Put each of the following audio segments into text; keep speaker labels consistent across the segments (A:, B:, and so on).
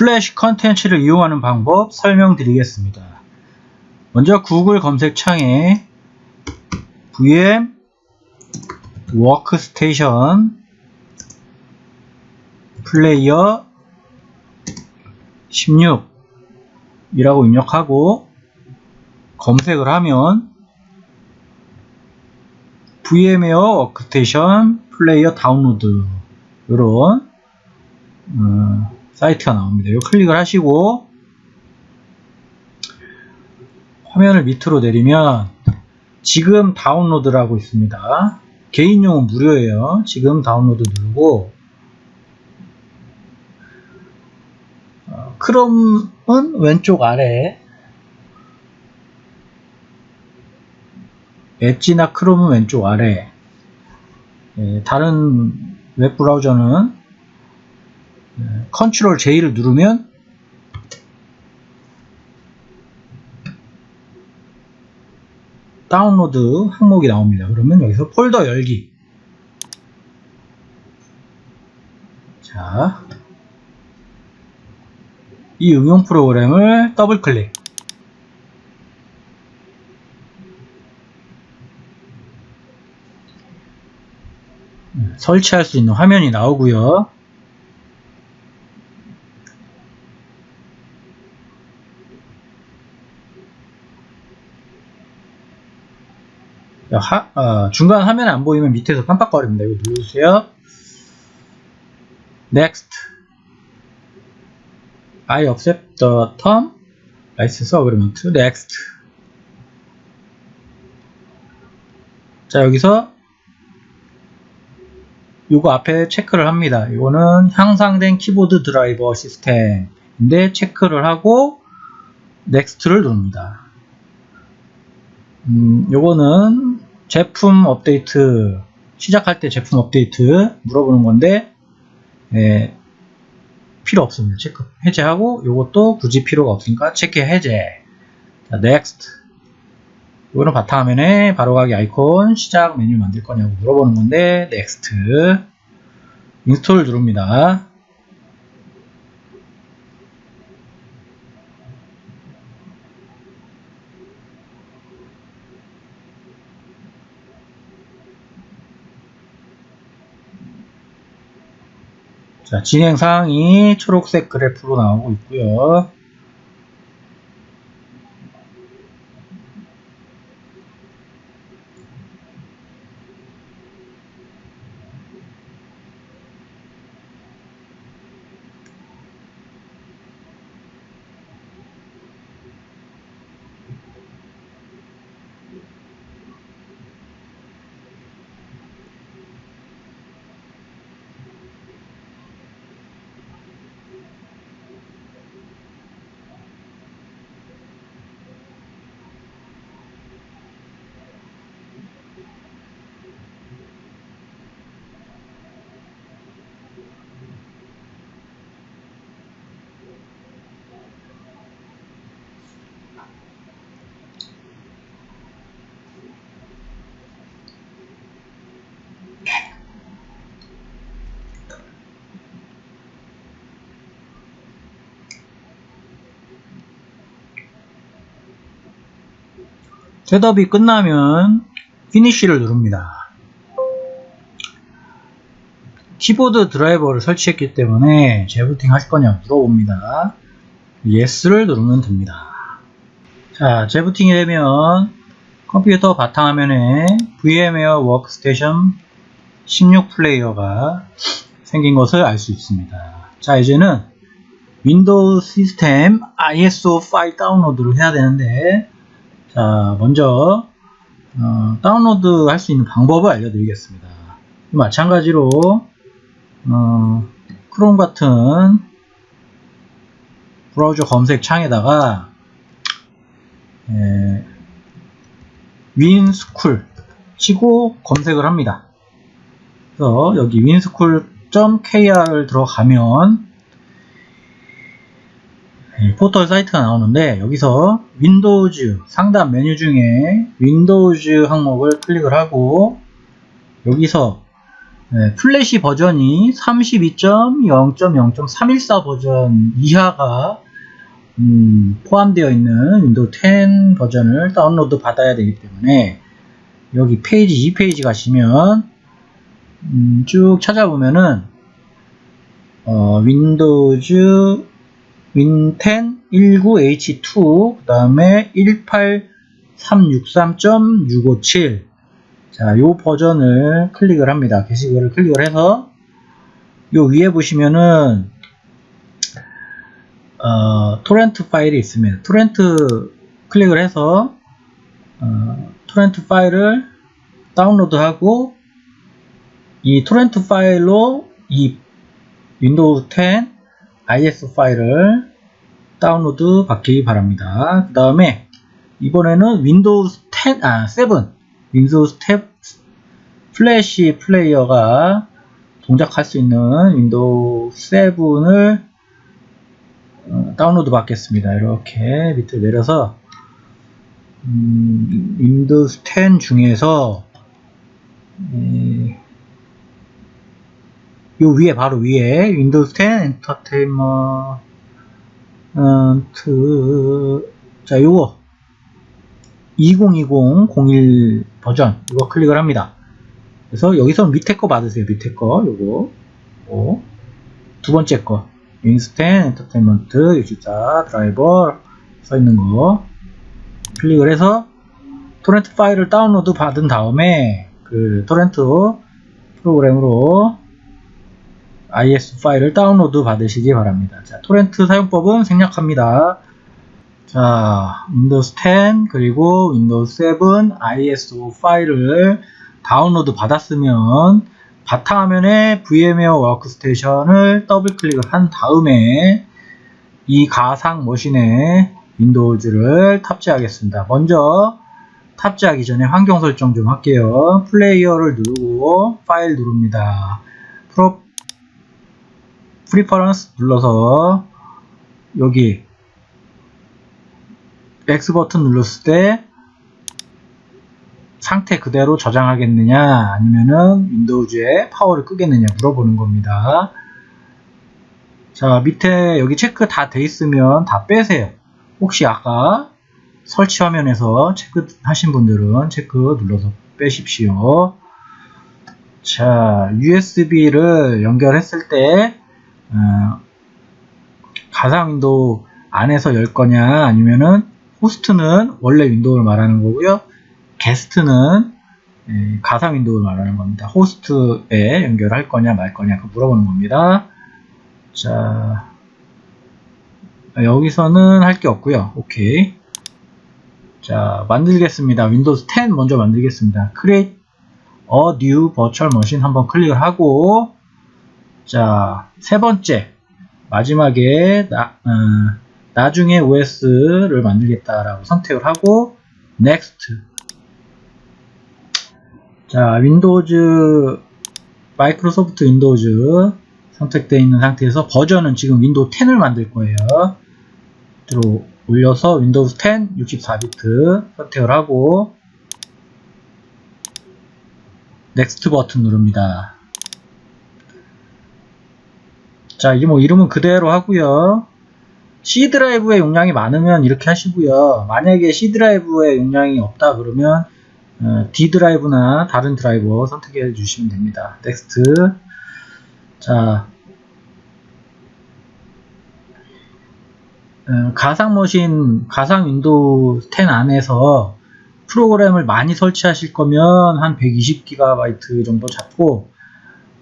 A: 플래시 컨텐츠를 이용하는 방법 설명드리겠습니다. 먼저 구글 검색창에 VM Workstation Player 16 이라고 입력하고 검색을 하면 VMware Workstation Player 다운로드 이런 어, 사이트가 나옵니다. 이거 클릭을 하시고 화면을 밑으로 내리면 지금 다운로드라고 있습니다. 개인용은 무료예요. 지금 다운로드 누르고 어, 크롬은 왼쪽 아래 엣지나 크롬은 왼쪽 아래 예, 다른 웹브라우저는 예, 컨트롤 J를 누르면 다운로드 항목이 나옵니다. 그러면 여기서 폴더 열기 자, 이 응용 프로그램을 더블 클릭 설치할 수 있는 화면이 나오고요. 하, 어, 중간 화면 안 보이면 밑에서 깜빡거립니다. 이거 누르세요. Next. I accept the term license agreement. Next. 자, 여기서 요거 앞에 체크를 합니다. 이거는 향상된 키보드 드라이버 시스템인데 체크를 하고 next를 누릅니다. 음, 요거는 제품 업데이트 시작할 때 제품 업데이트 물어보는 건데 예, 필요 없습니다. 체크 해제하고 요것도 굳이 필요가 없으니까 체크 해제 자, next 이거는 바탕화면에 바로가기 아이콘 시작 메뉴 만들 거냐고 물어보는 건데 next install 누릅니다. 자, 진행 사항이 초록색 그래프로 나오고 있고요. setup이 끝나면 finish를 누릅니다. 키보드 드라이버를 설치했기 때문에 재부팅 하실 거냐 물어봅니다. Yes를 누르면 됩니다. 자, 재부팅이 되면 컴퓨터 바탕화면에 VMware 워크스테이션 16 플레이어가 생긴 것을 알 수 있습니다. 자, 이제는 윈도우 시스템 ISO 파일 다운로드를 해야 되는데 자, 먼저 어, 다운로드 할 수 있는 방법을 알려드리겠습니다. 마찬가지로 어, 크롬 같은 브라우저 검색 창에다가 에, 윈스쿨 치고 검색을 합니다. 그래서 여기 윈스쿨.kr을 들어가면 네, 포털 사이트가 나오는데 여기서 윈도우즈 상단 메뉴 중에 윈도우즈 항목을 클릭을 하고 여기서 네, 플래시 버전이 32.0.0.314 버전 이하가 음, 포함되어 있는 윈도우 10 버전을 다운로드 받아야 되기 때문에 여기 페이지 2페이지 가시면 음, 쭉 찾아보면은 어, 윈도우즈 윈10 19H2 그 다음에 18363.657 자, 요 버전을 클릭을 합니다. 게시글을 클릭을 해서 요 위에 보시면은 어, 토렌트 파일이 있습니다. 토렌트 클릭을 해서 어, 토렌트 파일을 다운로드하고 이 토렌트 파일로 이 윈도우 10 ISO 파일을 다운로드 받기 바랍니다. 그 다음에 이번에는 윈도우 10, 아, 7, 윈도우 7 플래시 플레이어가 동작할 수 있는 윈도우 7을 어, 다운로드 받겠습니다. 이렇게 밑으로 내려서 음, 윈도우 10 중에서 에, 요 위에 바로 위에 윈도우 10 엔터테인먼트 자 요거 2020-01 버전 이거 클릭을 합니다. 그래서 여기서 밑에 거 받으세요. 밑에 거 요거 요거. 두 번째 거 윈스텐 엔터테인먼트 64 드라이버 써 있는 거 클릭을 해서 토렌트 파일을 다운로드 받은 다음에 그 토렌트 프로그램으로 ISO 파일을 다운로드 받으시기 바랍니다. 자, 토렌트 사용법은 생략합니다. 자, 윈도우 10 그리고 윈도우 7 ISO 파일을 다운로드 받았으면 바탕화면에 VMware 워크스테이션을 더블 클릭을 한 다음에 이 가상 머신에 윈도우즈를 탑재하겠습니다. 먼저 탑재하기 전에 환경 설정 좀 할게요. 플레이어를 누르고 파일 누릅니다. 프로 preferences 눌러서 여기 X 버튼 눌렀을 때 상태 그대로 저장하겠느냐 아니면은 윈도우즈에 파워를 끄겠느냐 물어보는 겁니다. 자 밑에 여기 체크 다 돼 있으면 다 빼세요. 혹시 아까 설치 화면에서 체크 하신 분들은 체크 눌러서 빼십시오. 자 USB를 연결했을 때 어, 가상 윈도우 안에서 열 거냐 아니면은 호스트는 원래 윈도우를 말하는 거고요. 게스트는 예, 가상 윈도우를 말하는 겁니다. 호스트에 연결할 거냐 말 거냐 그 물어보는 겁니다. 자 여기서는 할 게 없고요. 오케이. 자 만들겠습니다. 윈도우 10 먼저 만들겠습니다. Create a new virtual machine 한번 클릭을 하고 자 세 번째. 마지막에 나, 어, 나중에 OS를 만들겠다라고 선택을 하고 Next. 자 윈도우즈 마이크로소프트 윈도우즈 선택되어 있는 상태에서 버전은 지금 윈도우 10을 만들 거예요. 들어 올려서 윈도우 10 64비트 선택을 하고 Next 버튼 누릅니다 자 이게 뭐 이름은 그대로 하고요 C 드라이브의 용량이 많으면 이렇게 하시고요. 만약에 C 드라이브의 용량이 없다 그러면 어, D 드라이브나 다른 드라이버 선택해 주시면 됩니다. Next 자 어, 가상 머신, 가상 윈도우 10 안에서 프로그램을 많이 설치하실 거면 한 120GB 정도 잡고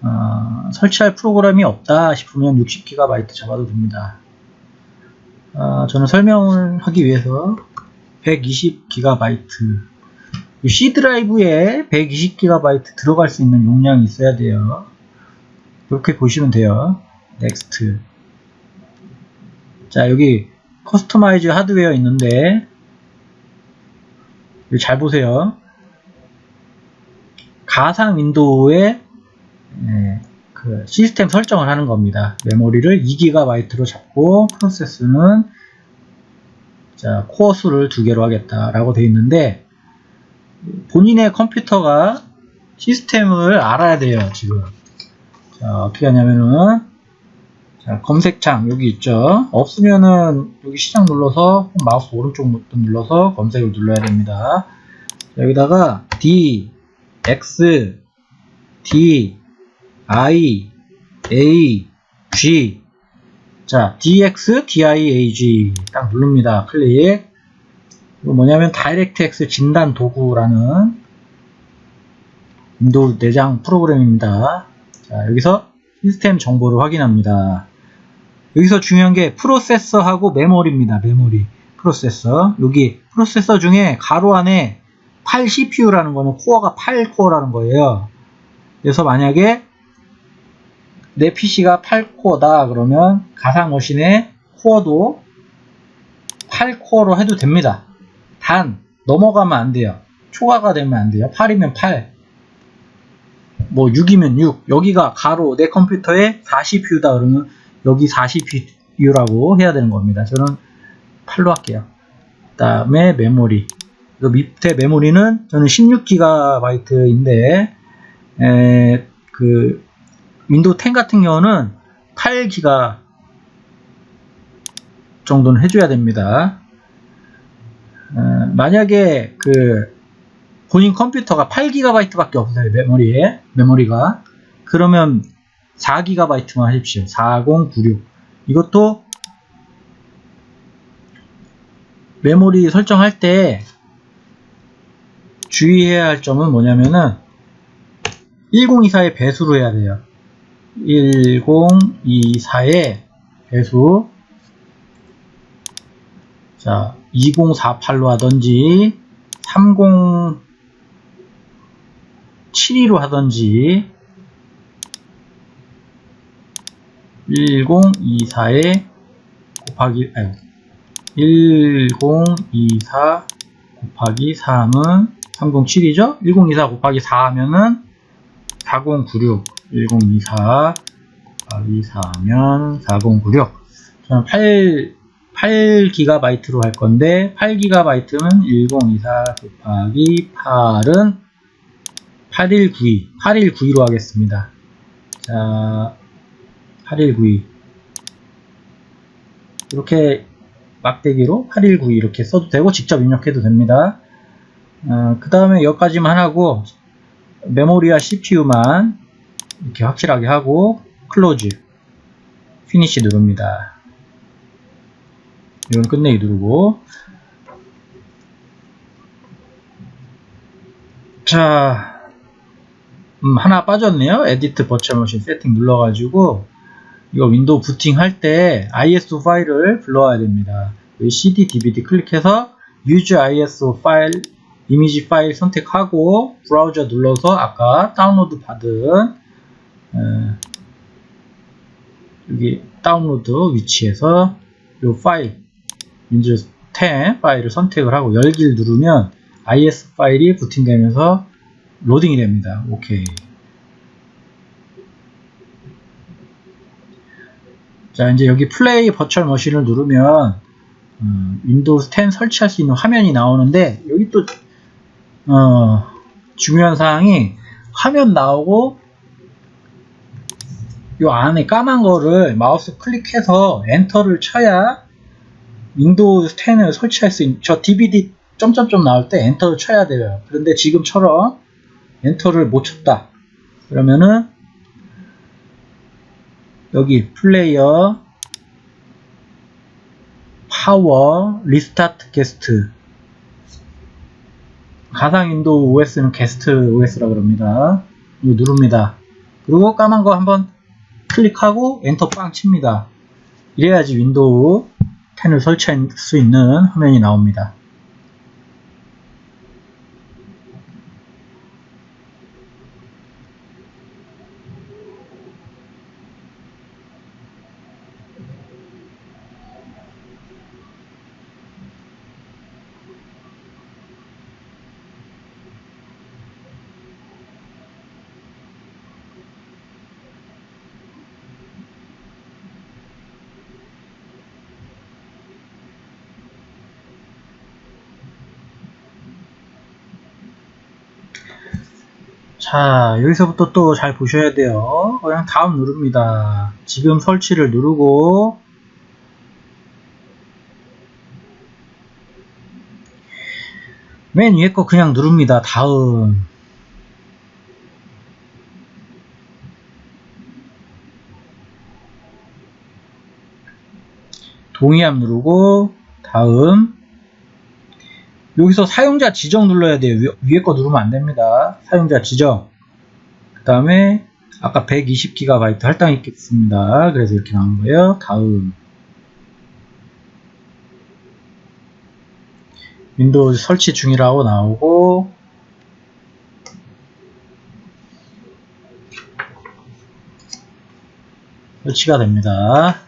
A: 어, 설치할 프로그램이 없다 싶으면 60GB 잡아도 됩니다. 어, 저는 설명을 하기 위해서 120GB C 드라이브에 120GB 들어갈 수 있는 용량이 있어야 돼요. 그렇게 보시면 돼요. Next. 자, 여기 Customize Hardware 있는데 잘 보세요. 가상 윈도우에 예, 그 시스템 설정을 하는 겁니다. 메모리를 2GB로 잡고 프로세스는 자, 코어 수를 두 개로 하겠다라고 되어 있는데 본인의 컴퓨터가 시스템을 알아야 돼요, 지금. 자, 어떻게 하냐면은, 자, 검색창 여기 있죠. 없으면은 여기 시작 눌러서 마우스 오른쪽 버튼 눌러서 검색을 눌러야 됩니다. 자, 여기다가 D, X, D, I, A, G. 자, DX, DIAG 딱 누릅니다. 클릭. 이거 뭐냐면 DirectX 진단 도구라는 윈도우 내장 프로그램입니다. 자, 여기서 시스템 정보를 확인합니다. 여기서 중요한 게 프로세서하고 메모리입니다. 메모리. 프로세서. 여기 프로세서 중에 가로 안에 8 CPU라는 거는 코어가 8코어라는 거예요. 그래서 만약에 내 PC가 8코어다 그러면 가상 머신의 코어도 8코어로 해도 됩니다. 단 넘어가면 안 돼요. 초과가 되면 안 돼요. 8이면 8. 뭐 6이면 6. 여기가 가로 내 컴퓨터에 40U다 그러면 여기 40U라고 해야 되는 겁니다. 저는 8로 할게요. 그 다음에 메모리. 그 밑에 메모리는 저는 16GB인데 에, 그 윈도우 10 같은 경우는 8GB 정도는 해줘야 됩니다. 어, 만약에 그 본인 컴퓨터가 8GB밖에 없어요 메모리에 메모리가. 그러면 4GB만 하십시오. 4096 이것도 메모리 설정할 때 주의해야 할 점은 뭐냐면은 1024의 배수로 해야 돼요 1024의 배수 자 2048로 하던지 3072로 하던지 1024에 곱하기 아니 1024 곱하기 3은 307이죠? 1024 곱하기 4 하면은 4096 1024 곱하기 4면 4096 저는 8 8GB로 할 건데 8GB는 1024 곱하기 8은 8192 8192로 하겠습니다. 자 8192 이렇게 막대기로 8192 이렇게 써도 되고 직접 입력해도 됩니다. 어, 그 다음에 여기까지만 하고 메모리와 CPU만 이렇게 확실하게 하고 Close Finish 누릅니다. 이건 끝내기 누르고. 자 음, 하나 빠졌네요. Edit virtual machine setting 눌러가지고 이거 윈도우 부팅 할 때 ISO 파일을 불러와야 됩니다. CD, DVD 클릭해서 use ISO file 이미지 파일 선택하고 브라우저 눌러서 아까 다운로드 받은 에, 여기 다운로드 위치에서 이 파일 윈도우 10 파일을 선택을 하고 열기를 누르면 ISO 파일이 부팅되면서 로딩이 됩니다. 오케이. 자 이제 여기 Play virtual machine을 누르면 음, 윈도우 10 설치할 수 있는 화면이 나오는데 여기 또 어, 중요한 사항이 화면 나오고 이 안에 까만 거를 마우스 클릭해서 엔터를 쳐야 윈도우 10을 설치할 수 있는 저 DVD 점점점 나올 때 엔터를 쳐야 돼요. 그런데 지금처럼 엔터를 못 쳤다. 그러면은 여기 Player Power Restart Guest 가상 윈도우 OS는 guest OS라 그럽니다. 이거 누릅니다. 그리고 까만 거 한번 클릭하고 엔터 빵 칩니다. 이래야지 윈도우 10을 설치할 수 있는 화면이 나옵니다. 자, 여기서부터 또 잘 보셔야 돼요. 그냥 다음 누릅니다. 지금 설치를 누르고, 맨 위에 거 그냥 누릅니다. 다음. 동의함 누르고, 다음. 여기서 사용자 지정 눌러야 돼요. 위, 위에 거 누르면 안 됩니다. 사용자 지정. 그 다음에 아까 120GB 할당이 있겠습니다. 그래서 이렇게 나온 거예요. 다음. 윈도우 설치 중이라고 나오고 설치가 됩니다.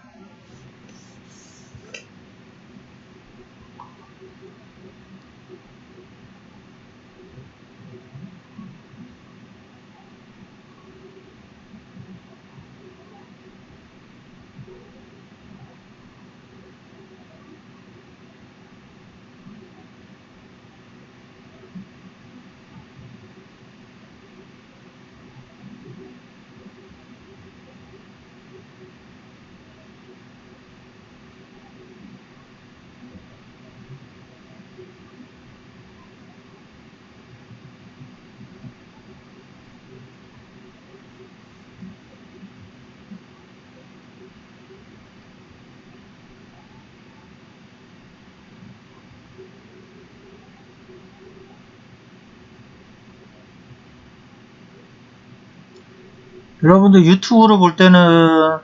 A: 여러분들 유튜브로 볼 때는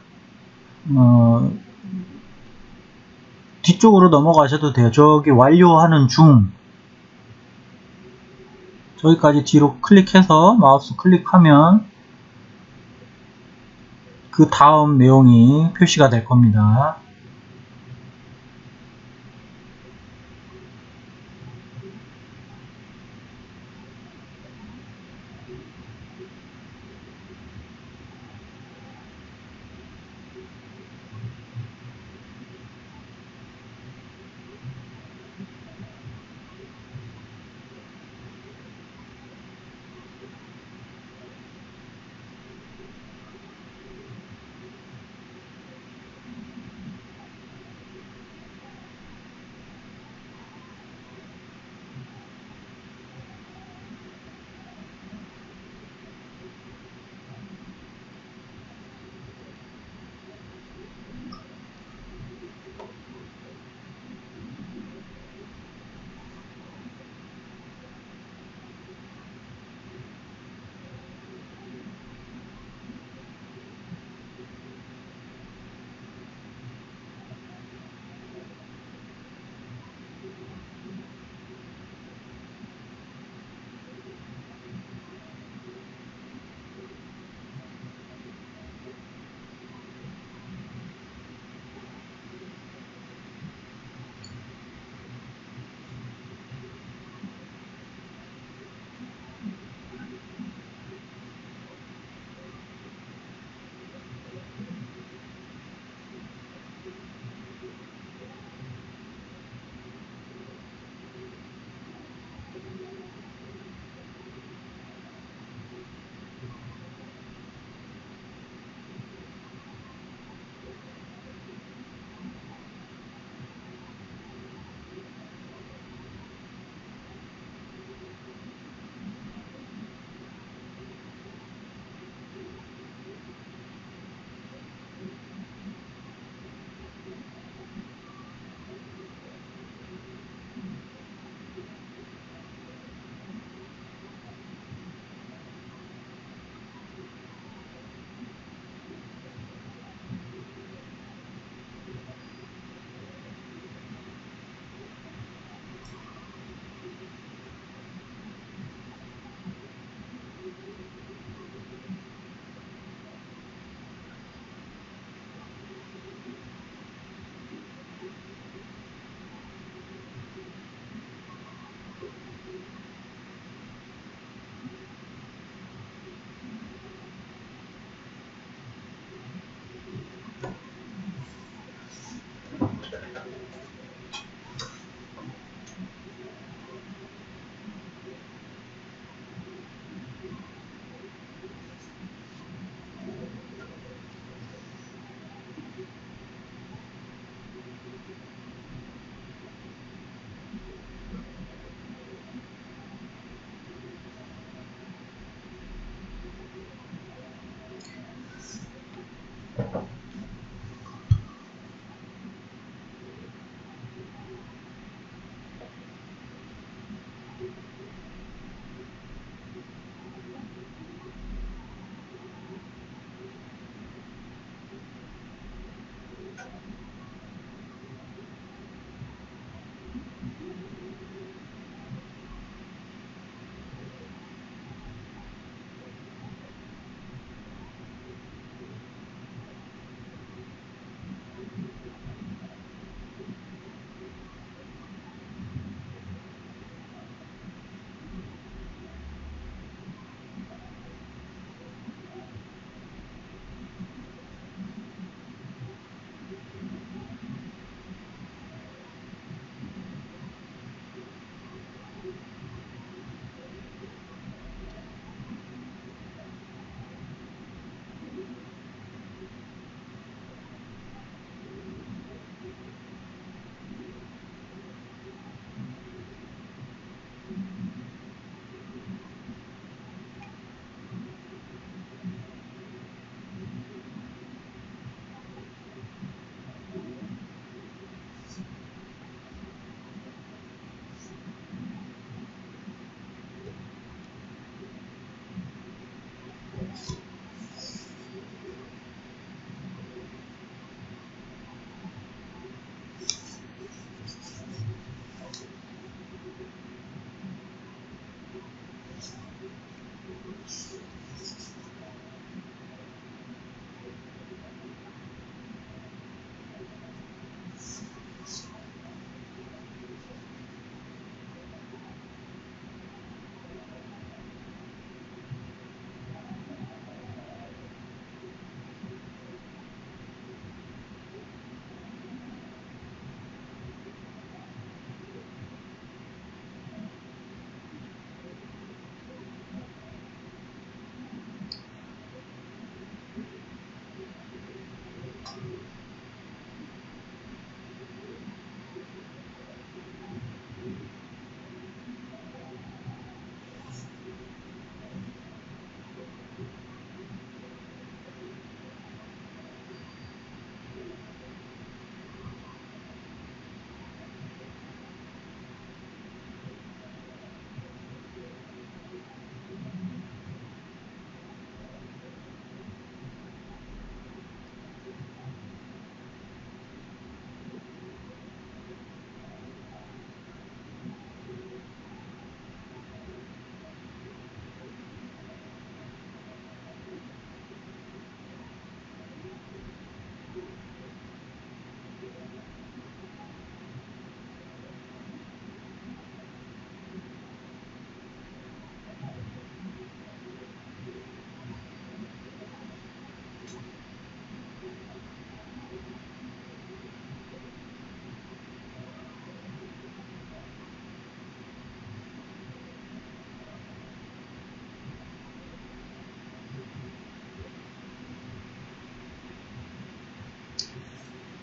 A: 어, 뒤쪽으로 넘어가셔도 돼요. 저기 완료하는 중 저기까지 뒤로 클릭해서 마우스 클릭하면 그 다음 내용이 표시가 될 겁니다.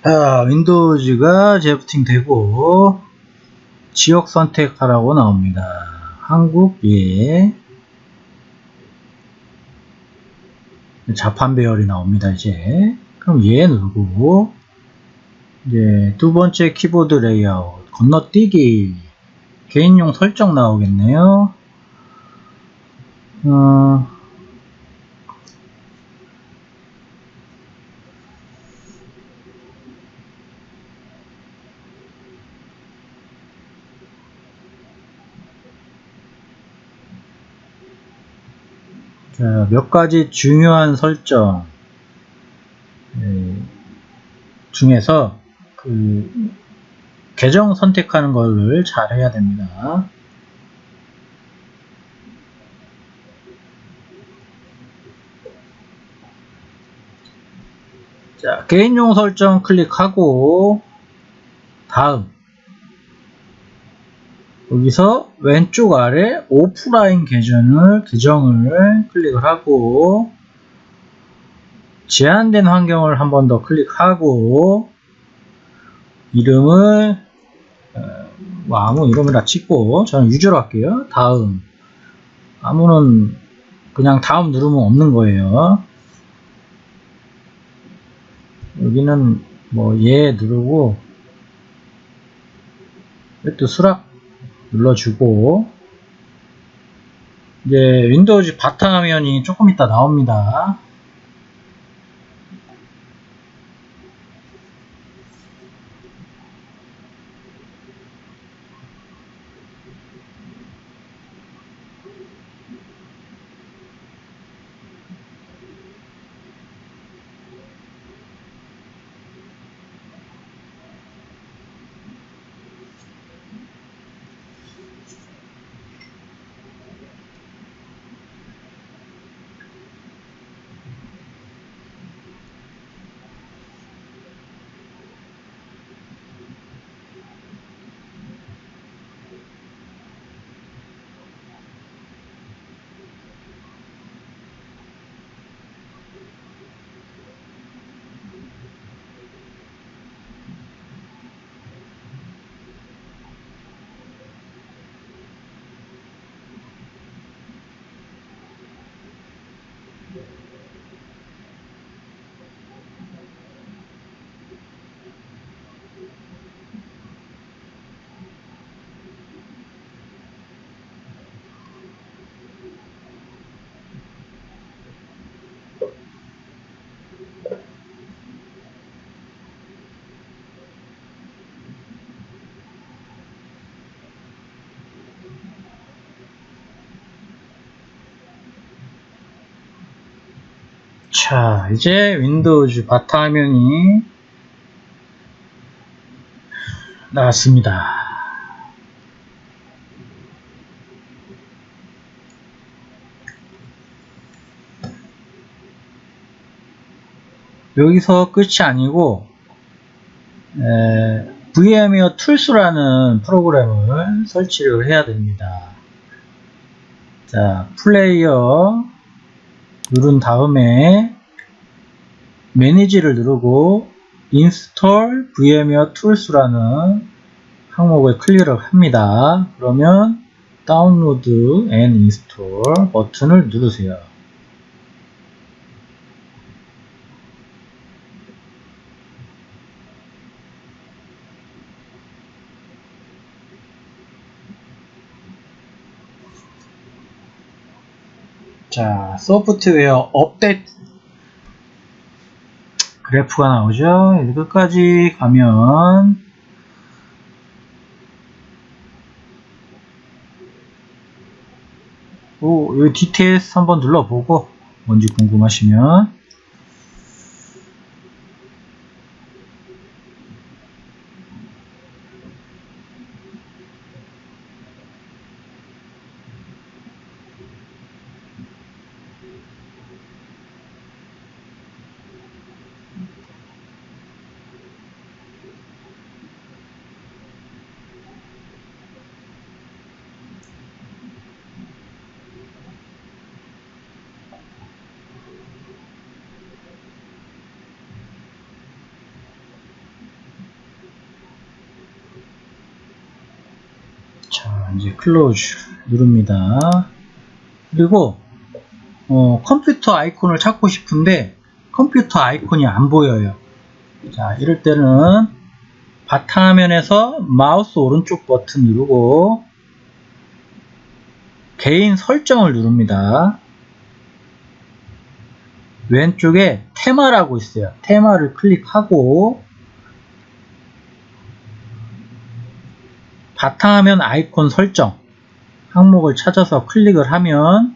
A: 자, 윈도우즈가 재부팅 되고 지역 선택하라고 나옵니다. 한국 예. 자판 배열이 나옵니다. 이제 그럼 예 누르고 이제 두 번째 키보드 레이아웃 건너뛰기 개인용 설정 나오겠네요. 어, 자, 몇 가지 중요한 설정 예, 중에서 그 계정 선택하는 것을 잘 해야 됩니다. 자, 개인용 설정 클릭하고 다음 여기서 왼쪽 아래 오프라인 계정을, 계정을 클릭을 하고 제한된 환경을 한 번 더 클릭하고 이름을 어, 뭐 아무 이름이나 찍고 저는 유저로 할게요. 다음 아무는 그냥 다음 누르면 없는 거예요. 여기는 뭐얘 누르고 이것도 수락 눌러주고 이제 윈도우즈 바탕화면이 조금 이따 나옵니다. 자, 이제 윈도우즈 바탕화면이 나왔습니다. 여기서 끝이 아니고 에, VMware Tools라는 프로그램을 설치를 해야 됩니다. 자, 플레이어 누른 다음에 매니지를 누르고 install VMware tools라는 항목을 클릭을 합니다. 그러면 다운로드 and install 버튼을 누르세요. 자, 소프트웨어 업데이트 그래프가 나오죠. 이제 끝까지 가면 오, 여기 디테일스 한번 눌러보고 뭔지 궁금하시면 이제 Close 누릅니다. 그리고 어, 컴퓨터 아이콘을 찾고 싶은데 컴퓨터 아이콘이 안 보여요. 자, 이럴 때는 바탕화면에서 마우스 오른쪽 버튼 누르고 개인 설정을 누릅니다. 왼쪽에 테마라고 있어요. 테마를 클릭하고 바탕화면 아이콘 설정 항목을 찾아서 클릭을 하면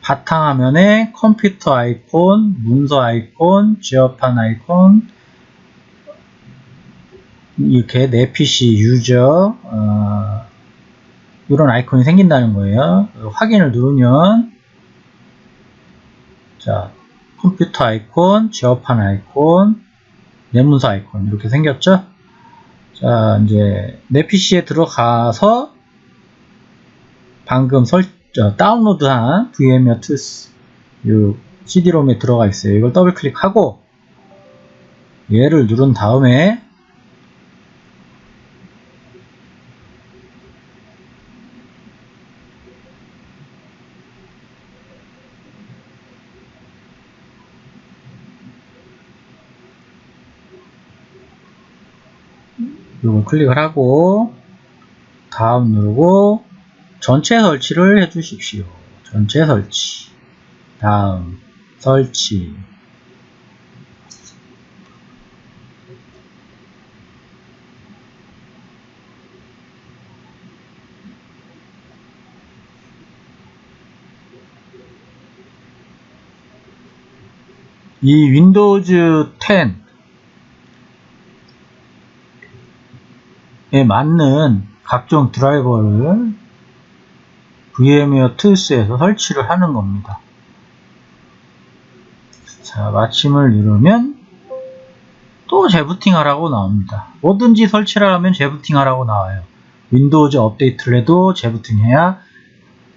A: 바탕화면에 컴퓨터 아이콘, 문서 아이콘, 지어판 아이콘 이렇게 내 PC 유저 어, 이런 아이콘이 생긴다는 거예요. 확인을 누르면 자 컴퓨터 아이콘, 지어판 아이콘, 내 문서 아이콘 이렇게 생겼죠? 자 이제 내 PC에 들어가서 방금 설 다운로드한 VMware Tools 이 CD롬에 들어가 있어요. 이걸 더블 클릭하고 얘를 누른 다음에 이걸 클릭을 하고 다음 누르고 전체 설치를 해 주십시오. 전체 설치 다음 설치 이 윈도우즈 10 맞는 각종 드라이버를 VMware Tools에서 설치를 하는 겁니다. 자, 마침을 누르면 또 재부팅 하라고 나옵니다. 뭐든지 설치를 하면 재부팅 하라고 나와요. 윈도우즈 업데이트를 해도 재부팅 해야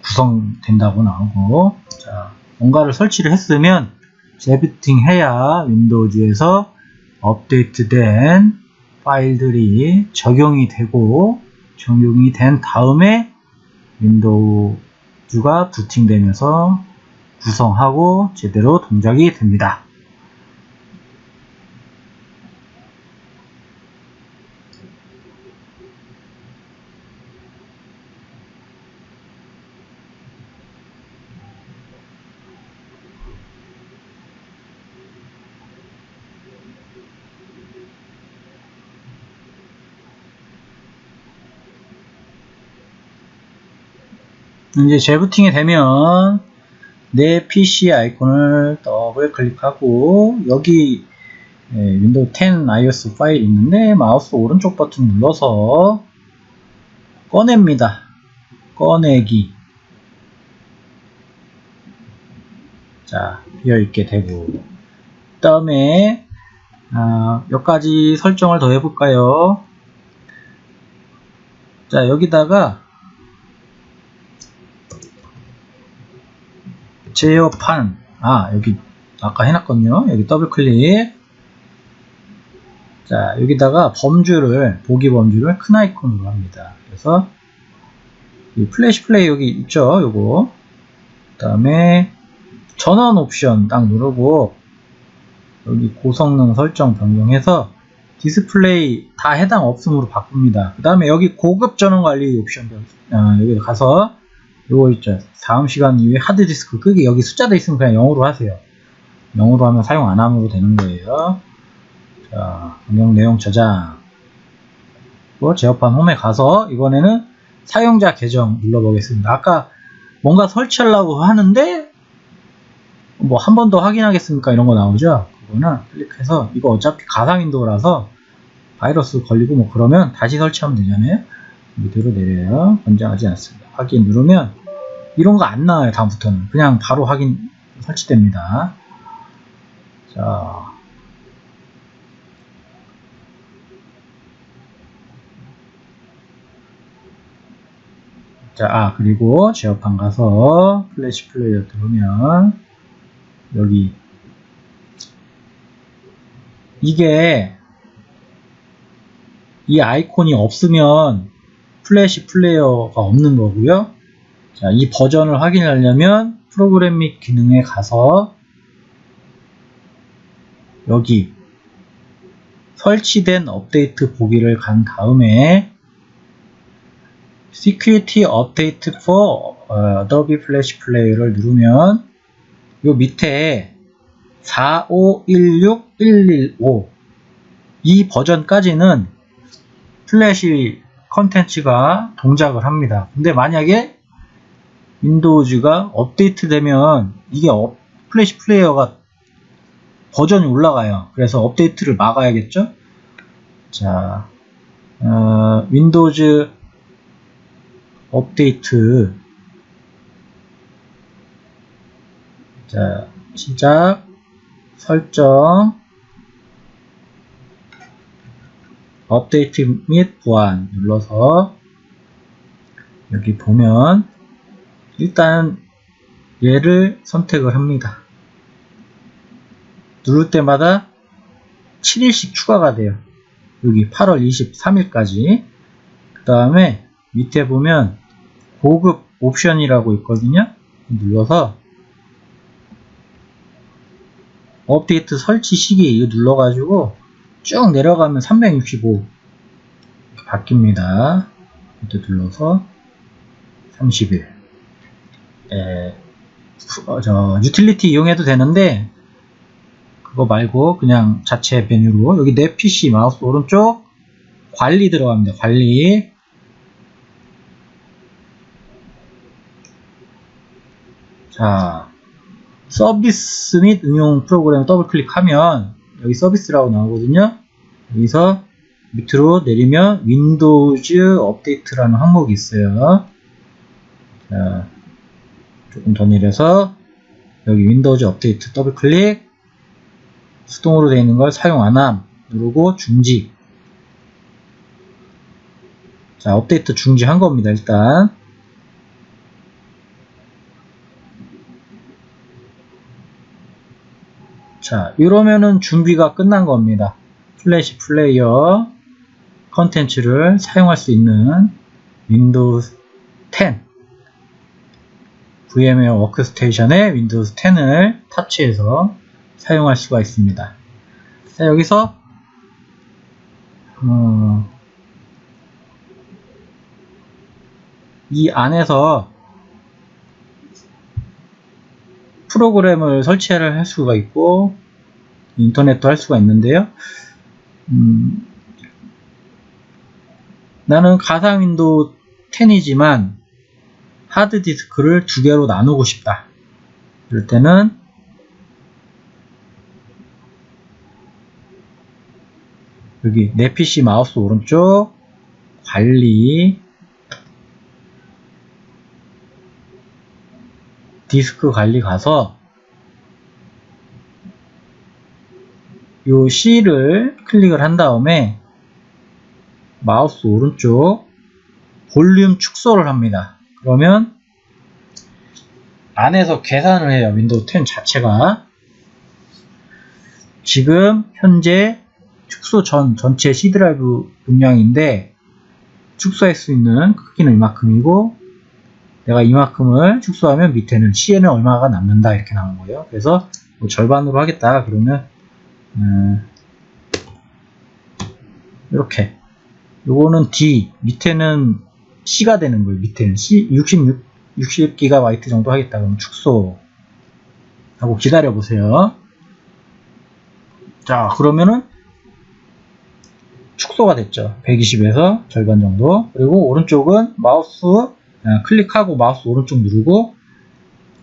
A: 구성된다고 나오고 자, 뭔가를 설치를 했으면 재부팅 해야 윈도우즈에서 업데이트된 파일들이 적용이 되고 적용이 된 다음에 윈도우즈가 부팅되면서 구성하고 제대로 동작이 됩니다. 이제 재부팅이 되면 내 PC 아이콘을 더블 클릭하고 여기 예, 윈도우 10 ISO 파일 있는데 마우스 오른쪽 버튼 눌러서 꺼냅니다. 꺼내기 자 비어있게 되고 그 다음에 아, 몇 가지 설정을 더 해볼까요? 자 여기다가 제어판. 아 여기 아까 해놨거든요. 여기 더블 클릭. 자 여기다가 범주를 보기 범주를 큰 아이콘으로 합니다. 그래서 이 플래시 플레이 여기 있죠? 요거. 그 다음에 전원 옵션 딱 누르고 여기 고성능 설정 변경해서 디스플레이 다 해당 없음으로 바꿉니다. 그 다음에 여기 고급 전원 관리 옵션 어, 여기 가서 요거 있죠. 다음 시간 이후에 하드디스크 끄기 여기 숫자도 있으면 그냥 0으로 하세요. 0으로 하면 사용 안 함으로 되는 거예요. 자, 변경 내용 저장. 또 제어판 홈에 가서 이번에는 사용자 계정 눌러보겠습니다. 아까 뭔가 설치하려고 하는데 뭐 한 번 더 확인하겠습니까? 이런 거 나오죠? 그거는 클릭해서 이거 어차피 가상 윈도우라서 바이러스 걸리고 뭐 그러면 다시 설치하면 되잖아요. 밑으로 내려요. 권장하지 않습니다. 확인 누르면 이런 거 안 나와요 다음부터는. 그냥 바로 확인 설치됩니다. 자. 자, 아, 그리고 제어판 가서 플래시 플레이어 들어오면 여기 이게 이 아이콘이 없으면 플래시 플레이어가 없는 거고요. 자, 이 버전을 확인하려면 프로그램 및 기능에 가서 여기 설치된 업데이트 보기를 간 다음에 Security Update for Adobe Flash Player를 누르면 요 밑에 4516115 이 버전까지는 플래시 컨텐츠가 동작을 합니다. 근데 만약에 윈도우즈가 업데이트 되면 이게 업, 플래시 플레이어가 버전이 올라가요. 그래서 업데이트를 막아야겠죠? 자, 어, 윈도우즈 업데이트 자, 시작 설정 업데이트 및 보안 눌러서 여기 보면 일단 얘를 선택을 합니다. 누를 때마다 7일씩 추가가 돼요. 여기 8월 23일까지 그 다음에 밑에 보면 고급 옵션이라고 있거든요. 눌러서 업데이트 설치 시기 이거 눌러가지고 쭉 내려가면 365 바뀝니다. 이때 눌러서 30일 에, 어, 저 유틸리티 이용해도 되는데 그거 말고 그냥 자체 메뉴로 여기 내 PC 마우스 오른쪽 관리 들어갑니다. 관리 자 서비스 및 응용 프로그램 더블 클릭하면 여기 서비스라고 나오거든요. 여기서 밑으로 내리면 윈도우즈 업데이트라는 항목이 있어요. 자, 조금 더 내려서 여기 윈도우즈 업데이트 더블 클릭 수동으로 되어 있는 걸 사용 안함 누르고 중지 자 업데이트 중지한 겁니다 일단 자 이러면은 준비가 끝난 겁니다 플래시 플레이어 컨텐츠를 사용할 수 있는 윈도우 10 VMware 워크스테이션에 윈도우 10을 설치해서 사용할 수가 있습니다. 자, 여기서 어, 이 안에서 프로그램을 설치를 할 수가 있고 인터넷도 할 수가 있는데요. 음, 나는 가상 윈도우 10이지만 하드디스크를 두 개로 나누고 싶다. 이럴 때는 여기 내 PC 마우스 오른쪽 관리 디스크 관리 가서 요 C를 클릭을 한 다음에 마우스 오른쪽 볼륨 축소를 합니다. 그러면 안에서 계산을 해요. 윈도우 10 자체가 지금 현재 축소 전 전체 C 드라이브 용량인데 축소할 수 있는 크기는 이만큼이고 내가 이만큼을 축소하면 밑에는 C에는 얼마가 남는다 이렇게 나온 거예요. 그래서 뭐 절반으로 하겠다 그러면 음, 이렇게 요거는 D 밑에는 C가 되는 거예요. 밑에는 C 66 60GB 정도 하겠다 그러면 축소 하고 기다려 보세요. 자 그러면은 축소가 됐죠. 120에서 절반 정도. 그리고 오른쪽은 마우스 아, 클릭하고 마우스 오른쪽 누르고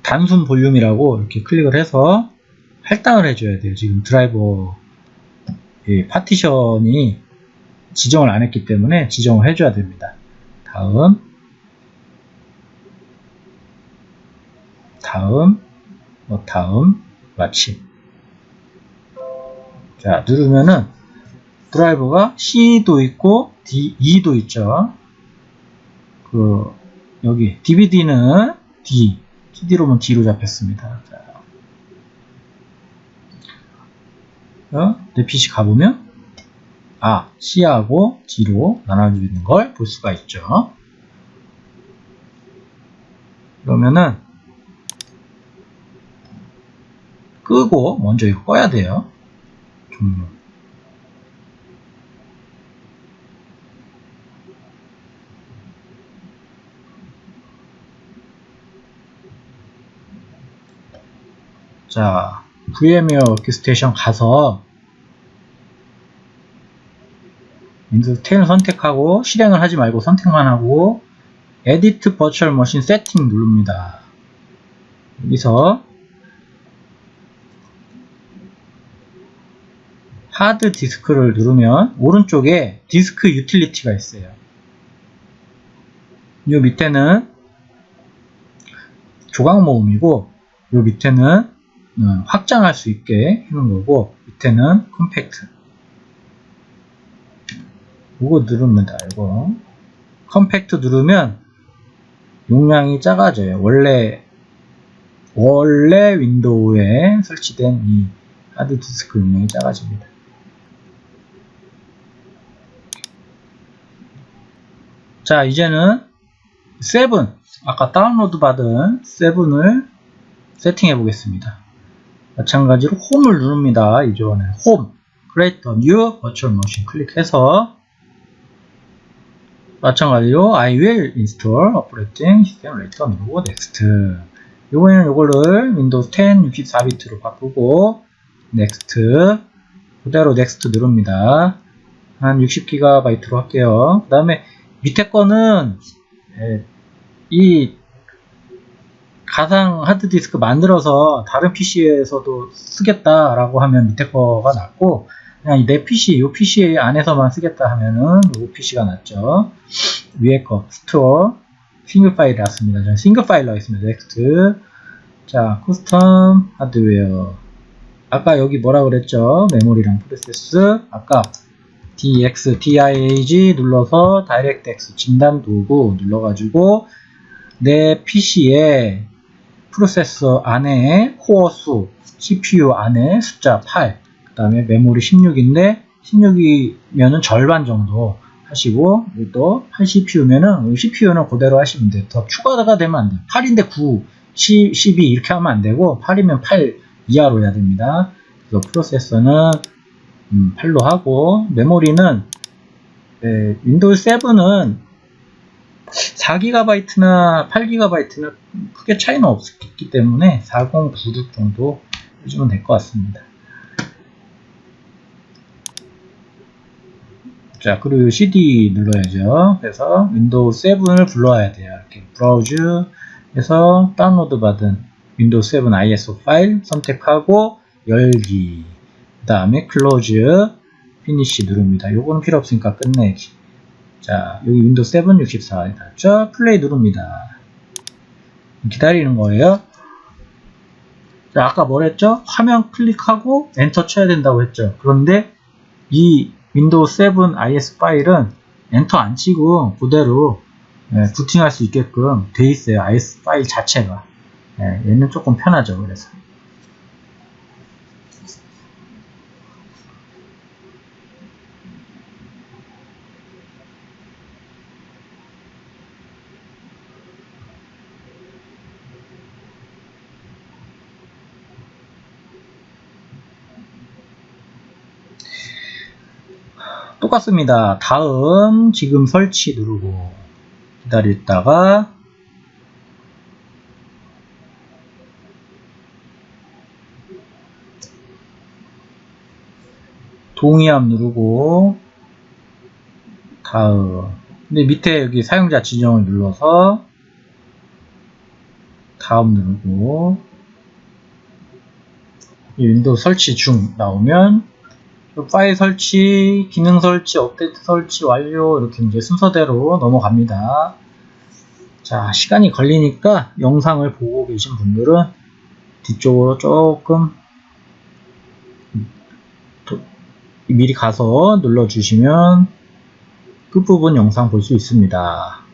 A: 단순 볼륨이라고 이렇게 클릭을 해서 할당을 해줘야 돼요. 지금 드라이버 파티션이 지정을 안 했기 때문에 지정을 해줘야 됩니다. 다음 다음 뭐 다음 마침 자 누르면은 드라이버가 C도 있고 D, E도 있죠. 그 여기 DVD는 D, CD로만 D로 잡혔습니다. 자, 내 PC 가보면 아, C하고 D로 나눠져 있는 걸 볼 수가 있죠. 그러면은 끄고 먼저 이거 꺼야 돼요. 종료. 자, VMware 워크스테이션 가서 윈도우 10을 선택하고 실행을 하지 말고 선택만 하고 Edit Virtual Machine Setting 누릅니다. 여기서 하드 디스크를 누르면 오른쪽에 디스크 유틸리티가 있어요. 이 밑에는 조각 모음이고 이 밑에는 음, 확장할 수 있게 해놓은 거고 밑에는 compact. 이거 누릅니다 이거. Compact 누르면 용량이 작아져요. 원래 원래 윈도우에 설치된 이 하드디스크 용량이 작아집니다. 자 이제는 7 아까 다운로드 받은 7을 세팅해 보겠습니다 마찬가지로 홈을 누릅니다. 이전에 홈, create a new virtual machine 클릭해서 마찬가지로 I will install operating system later 누르고 next 이번에는 이거를 Windows 10 64비트로 바꾸고 next 그대로 next 누릅니다. 한 60GB로 할게요. 그 다음에 밑에 거는 이 가상 하드디스크 만들어서 다른 PC에서도 쓰겠다라고 하면 밑에 거가 낫고 그냥 내 PC, 이 PC 안에서만 쓰겠다 하면은 이 PC가 낫죠. 위에 거 store single file이 낫습니다 저는 single file로 하겠습니다. Next 자 custom hardware 아까 여기 뭐라 그랬죠? 메모리랑 프로세스 아까 DX, DIAG 눌러서 다이렉트X 진단 도구 눌러가지고 내 PC에 프로세서 안에 코어 수, CPU 안에 숫자 8, 그 다음에 메모리 16인데 16이면은 절반 정도 하시고 또 8CPU면은 CPU는 그대로 하시면 돼요. 더 추가가 되면 안 돼요. 8인데 9, 10, 12 이렇게 하면 안 되고 8이면 8 이하로 해야 됩니다. 그래서 프로세서는 음, 8로 하고 메모리는 네, 윈도우 7은 4GB나 8GB는 크게 차이는 없기 때문에 4096 정도 해주면 될 것 같습니다. 자, 그리고 CD 눌러야죠. 그래서 윈도우 7을 불러야 돼요. 이렇게 browse 해서 다운로드 받은 윈도우 7 ISO 파일 선택하고 열기 그 다음에 close finish 누릅니다. 요거는 필요 없으니까 끝내기 자, 여기 윈도우 7 64에 닿죠? 플레이 누릅니다. 기다리는 거예요. 자, 아까 뭐랬죠? 화면 클릭하고 엔터 쳐야 된다고 했죠. 그런데 이 윈도우 7 ISO 파일은 엔터 안 치고 그대로 예, 부팅할 수 있게끔 돼 있어요. IS 파일 자체가. 예, 얘는 조금 편하죠. 그래서. 똑같습니다. 다음 지금 설치 누르고 기다렸다가 동의함 누르고 다음 근데 밑에 여기 사용자 지정을 눌러서 다음 누르고 윈도우 설치 중 나오면 파일 설치, 기능 설치, 업데이트 설치 완료 이렇게 이제 순서대로 넘어갑니다. 자, 시간이 걸리니까 영상을 보고 계신 분들은 뒤쪽으로 조금 미리 가서 눌러주시면 끝부분 영상 볼 수 있습니다.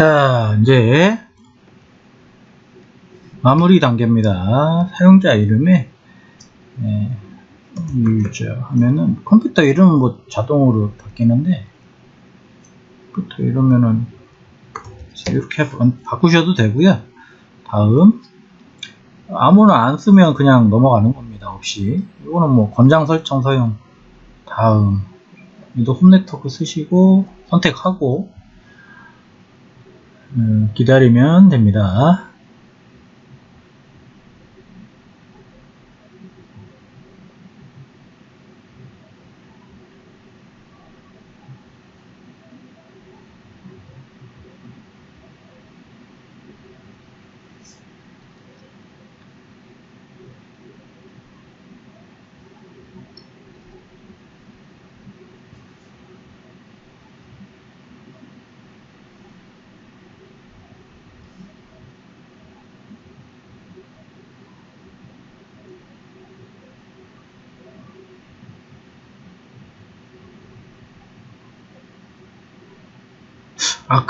A: 자, 이제 마무리 단계입니다. 사용자 이름에 네, 유저 하면은 컴퓨터 이름은 뭐 자동으로 바뀌는데 컴퓨터 이러면은 이렇게 바꾸셔도 되고요. 다음 아무나 안 쓰면 그냥 넘어가는 겁니다. 없이 이거는 뭐 권장 설정 사용 다음 윈도 홈 네트워크 쓰시고 선택하고 음, 기다리면 됩니다.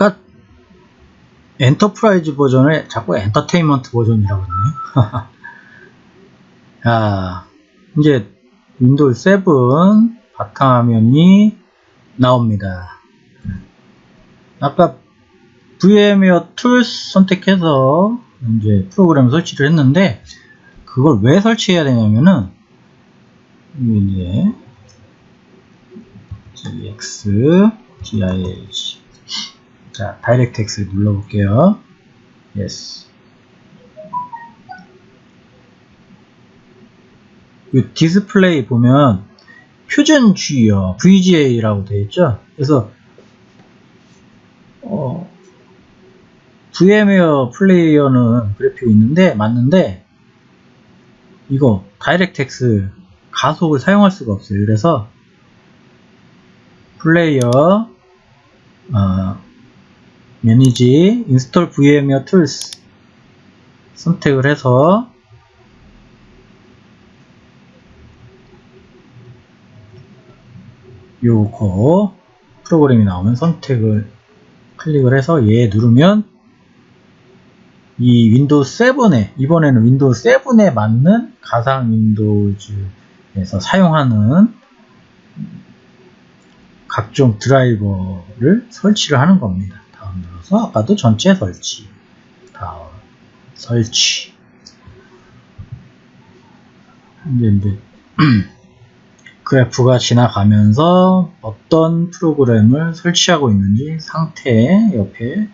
A: 아까 enterprise 버전을 자꾸 엔터테인먼트 버전이라고 했네요. 자, 이제 윈도우 7 바탕화면이 나옵니다. 아까 VMware Tools 선택해서 이제 프로그램 설치를 했는데 그걸 왜 설치해야 되냐면은 이제 dxdiag 자, DirectX 눌러볼게요. Yes. 이 디스플레이 보면 표준 G요, VGA라고 되어 있죠. 그래서 어, VMware Player는 그래픽이 있는데 맞는데 이거 DirectX 가속을 사용할 수가 없어요. 그래서 플레이어 어, manage install VMware Tools 선택을 해서 요거 프로그램이 나오면 선택을 클릭을 해서 얘 누르면 이 윈도우 7에 이번에는 윈도우 7에 맞는 가상 Windows에서 사용하는 각종 드라이버를 설치를 하는 겁니다. 눌러서 아까도 전체 설치 다음 설치 이제 이제 그래프가 지나가면서 어떤 프로그램을 설치하고 있는지 상태 옆에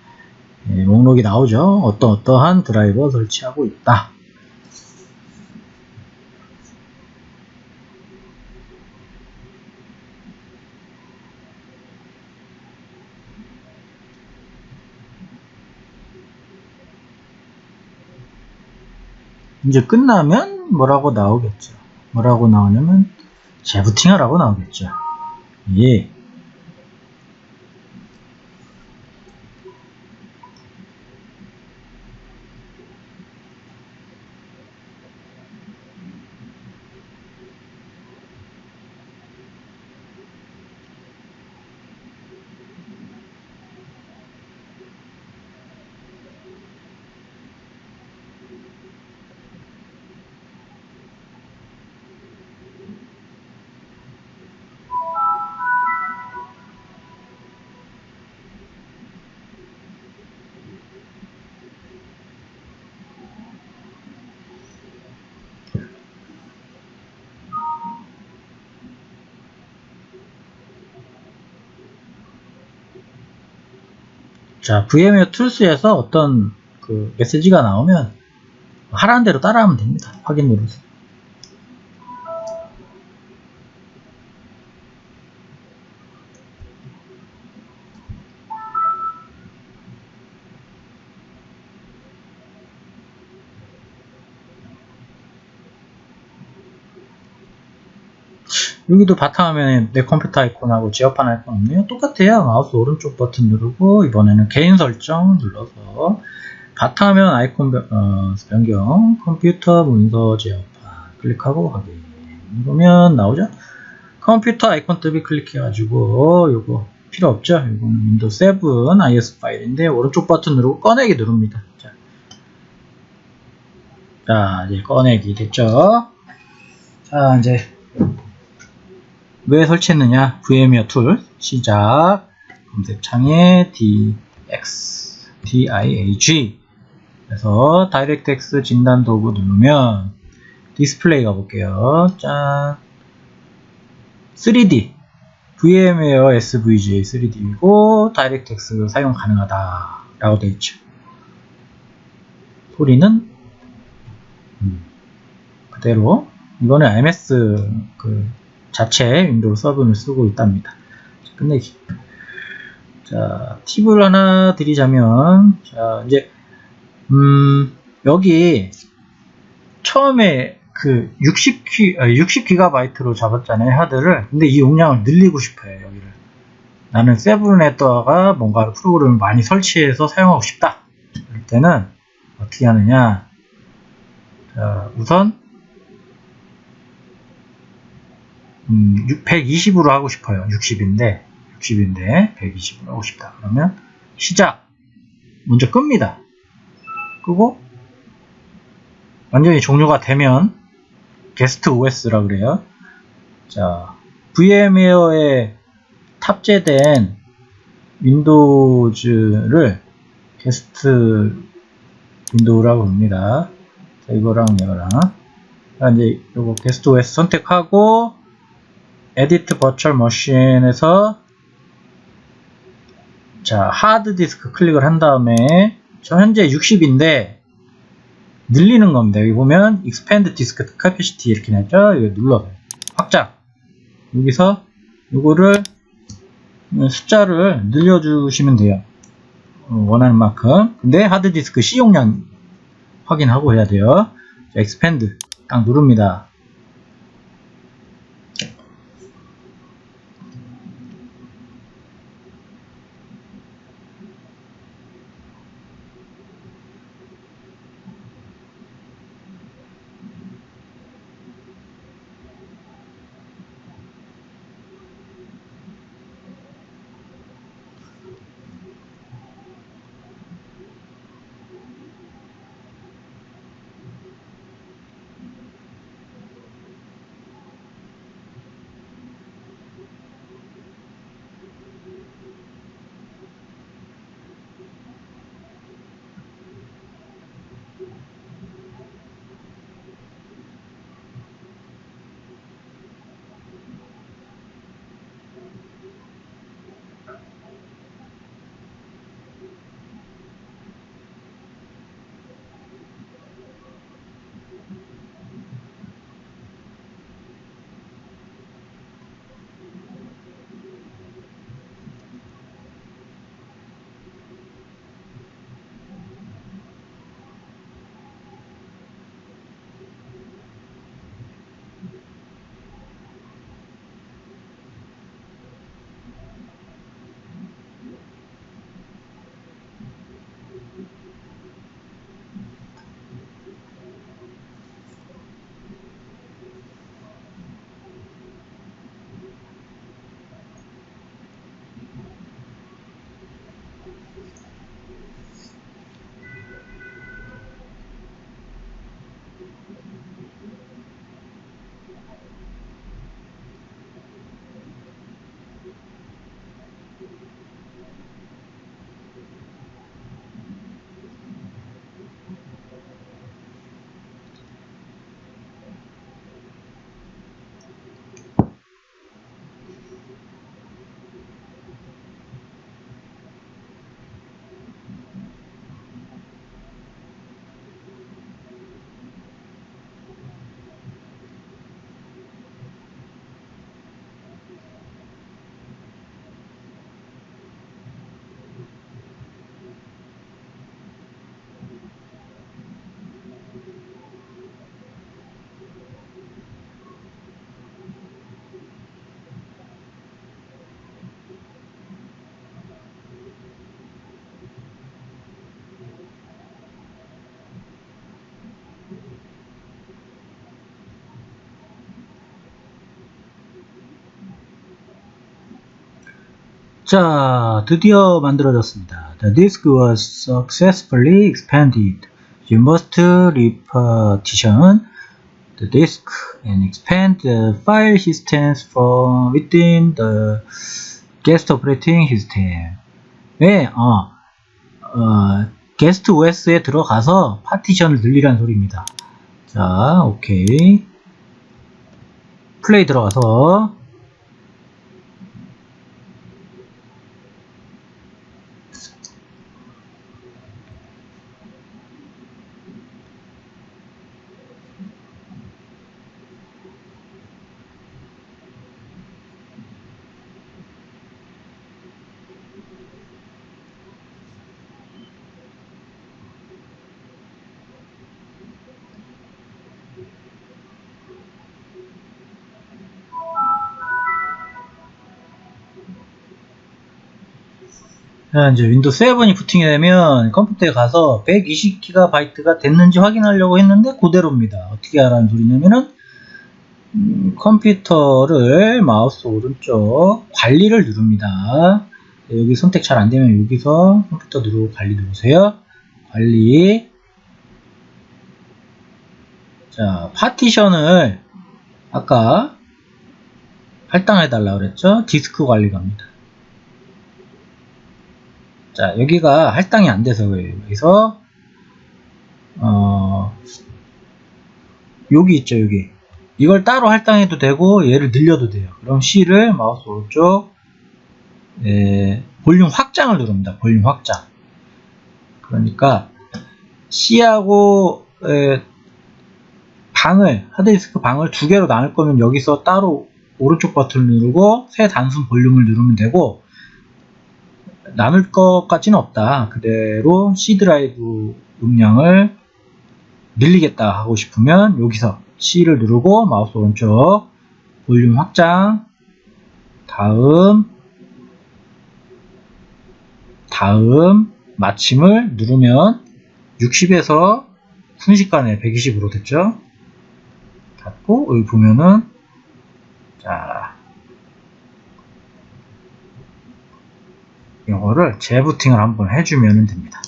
A: 예, 목록이 나오죠. 어떤 어떠한 드라이버 설치하고 있다. 이제 끝나면 뭐라고 나오겠죠. 뭐라고 나오냐면 재부팅하라고 나오겠죠. 예. 자, VMware 툴스에서 어떤 그 메시지가 나오면 하라는 대로 따라하면 됩니다. 확인 누르세요. 여기도 바탕화면에 내 컴퓨터 아이콘하고 지역판 아이콘 없네요. 똑같아요. 마우스 오른쪽 버튼 누르고 이번에는 개인 설정 눌러서 바탕화면 아이콘 어, 변경 컴퓨터 문서 제어판 클릭하고 확인 누르면 나오죠. 컴퓨터 아이콘 더블 클릭해가지고 요거 필요 없죠. 이거는 윈도우 7 ISO 파일인데 오른쪽 버튼 누르고 꺼내기 누릅니다. 자, 자 이제 꺼내기 됐죠. 자 이제 왜 설치했느냐? VMware Tool 시작. 검색창에 DX DIAG 그래서 DirectX 진단 도구 누르면 디스플레이 가볼게요. 짠. 3D VMware SVGA 3D이고 DirectX 사용 가능하다. 라고 되어 있죠. 소리는? 음, 그대로. 이거는 MS 그 자체 윈도우 서브를 쓰고 있답니다. 자, 끝내기. 자, 팁을 하나 드리자면, 자, 이제, 음, 여기, 처음에 그 60기, 60GB로 잡았잖아요, 하드를. 근데 이 용량을 늘리고 싶어요, 여기를. 나는 Seven에다가 뭔가 프로그램을 많이 설치해서 사용하고 싶다. 그럴 때는 어떻게 하느냐. 자, 우선, 음, 120으로 하고 싶어요. 60인데, 60인데, 120으로 하고 싶다. 그러면, 시작! 먼저 끕니다. 끄고, 완전히 종료가 되면, 게스트 OS라 그래요. 자, VMware에 탑재된 윈도우즈를 게스트 윈도우라고 합니다. 자, 이거랑 이거랑. 자, 이제 요거 게스트 OS 선택하고, Edit virtual machine에서 자 하드 디스크 클릭을 한 다음에 저 현재 60인데 늘리는 겁니다. 여기 보면 expand disk capacity 이렇게 나죠. 이거 눌러요. 확장. 여기서 이거를 숫자를 늘려주시면 돼요. 원하는 만큼. 근데 하드 디스크 C 용량 확인하고 해야 돼요. 자, expand 딱 누릅니다. 자, 드디어 만들어졌습니다. The disk was successfully expanded. You must repartition the disk and expand the file systems from within the guest operating system. 왜? 어, 어, 게스트 OS에 들어가서 파티션을 늘리라는 소리입니다. 자, 오케이. 플레이 들어가서 이제 윈도우 7이 부팅이 되면 컴퓨터에 가서 120GB가 됐는지 확인하려고 했는데 그대로입니다. 어떻게 하라는 소리냐면은 음, 컴퓨터를 마우스 오른쪽 관리를 누릅니다. 여기 선택 잘 안되면 여기서 컴퓨터 누르고 관리 누르세요. 관리 자 파티션을 아까 할당해 달라 그랬죠? 디스크 관리 갑니다. 자, 여기가 할당이 안 돼서 그래요. 여기서, 어, 여기 있죠, 여기. 이걸 따로 할당해도 되고, 얘를 늘려도 돼요. 그럼 C를 마우스 오른쪽, 예, 볼륨 확장을 누릅니다. 볼륨 확장. 그러니까, C하고, 예, 방을, 하드디스크 방을 두 개로 나눌 거면 여기서 따로 오른쪽 버튼을 누르고, 새 단순 볼륨을 누르면 되고, 나눌 것까지는 없다. 그대로 C 드라이브 용량을 늘리겠다 하고 싶으면 여기서 C를 누르고 마우스 오른쪽 볼륨 확장 다음 다음 마침을 누르면 60에서 순식간에 120으로 됐죠. 닫고 여기 보면은 자 이 거를 재부팅을 한번 해주면 됩니다.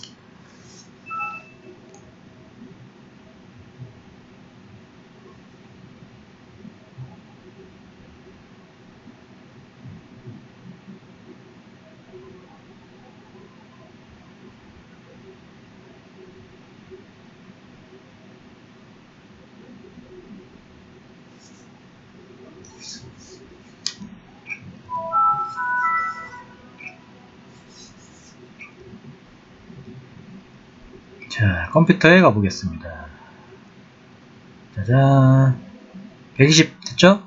A: 자, 컴퓨터에 가보겠습니다. 짜잔. 120 됐죠?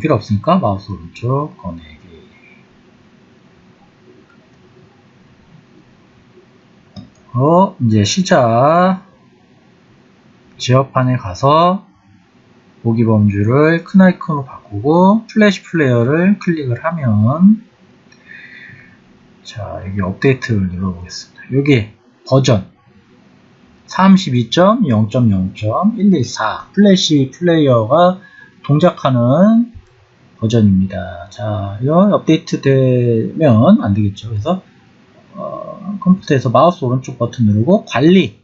A: 필요 없으니까 마우스 오른쪽 꺼내기. 어, 이제 시작. 제어판에 가서 보기 범주를 큰 아이콘으로 바꾸고 Flash Player를 클릭을 하면 자 여기 업데이트를 눌러보겠습니다. 여기 버전 32.0.0.114 Flash Player가 동작하는 버전입니다. 자, 이거 업데이트 되면 안 되겠죠. 그래서 어, 컴퓨터에서 마우스 오른쪽 버튼 누르고 관리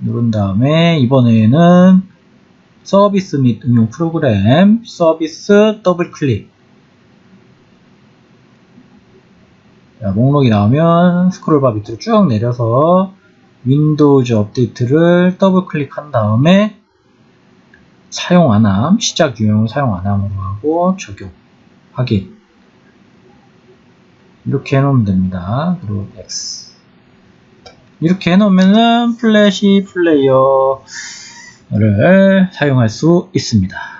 A: 누른 다음에 이번에는 서비스 및 응용 프로그램 서비스 더블 클릭 자, 목록이 나오면 스크롤바 밑으로 쭉 내려서 Windows Update를 더블 클릭한 다음에 사용 안함, 시작 유형을 사용 안함으로 하고 적용, 확인 이렇게 해놓으면 됩니다. 그리고 X 이렇게 해놓으면은 Flash Player를 사용할 수 있습니다.